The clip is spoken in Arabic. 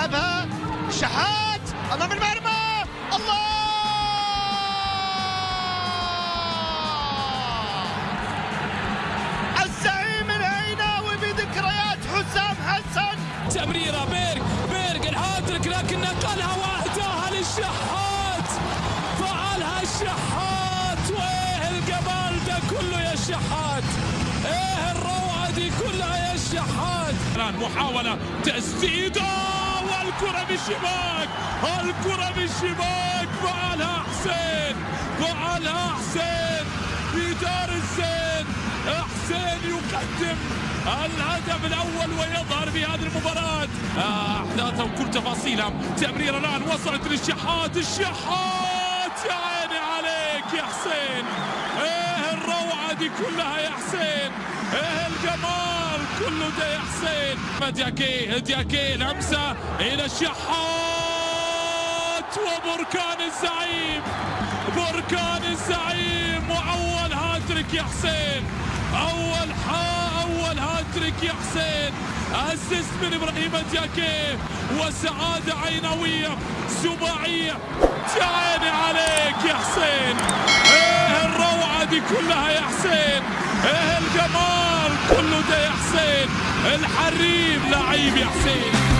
يلعبها. شحات أمام المرمى. الله! الزعيم العيناوي بذكريات حسام حسن. تمريرة بيرك بيرك الهاتريك لكن نقلها وأهداها للشحات. فعلها الشحات. وإيه الجمال ده كله يا شحات إيه الروعة دي كلها يا الشحات؟ الان محاولة تسديدة. والكرة بالشباك الكرة بالشباك فعلها حسين فعلها حسين في دار الزين حسين يقدم الهدف الأول ويظهر في هذه المباراة. آه، احداثها وكل تفاصيلها تمريرة الآن وصلت للشحات الشحات يا عيني عليك يا حسين. إيه الروعة دي كلها يا حسين؟ إيه الجمال؟ كله ده يا حسين. دياكي دياكي لمسة إلى الشحات. وبركان الزعيم بركان الزعيم. وأول هاتريك يا حسين. أول حا أول هاتريك يا حسين. assist من إبراهيم دياكي. وسعادة عينوية سباعيه يا عيني عليك يا حسين. إيه الروعة دي كلها يا حسين. إيه الحريم لعيب يا حسين.